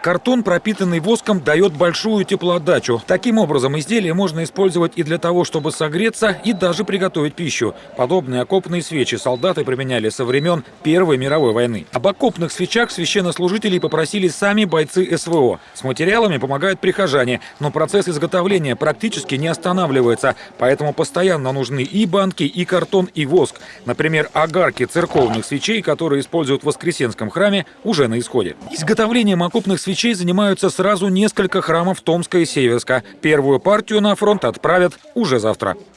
Картон, пропитанный воском, дает большую теплоотдачу. Таким образом, изделие можно использовать и для того, чтобы согреться, и даже приготовить пищу. Подобные окопные свечи солдаты применяли со времен Первой мировой войны. Об окопных свечах священнослужителей попросили сами бойцы СВО. С материалами помогают прихожане, но процесс изготовления практически не останавливается, поэтому постоянно нужны и банки, и картон, и воск. Например, огарки церковных свечей, которые используют в Воскресенском храме, уже на исходе. Изготовлением окопных свечей занимаются сразу несколько храмов Томска и Северска. Первую партию на фронт отправят уже завтра.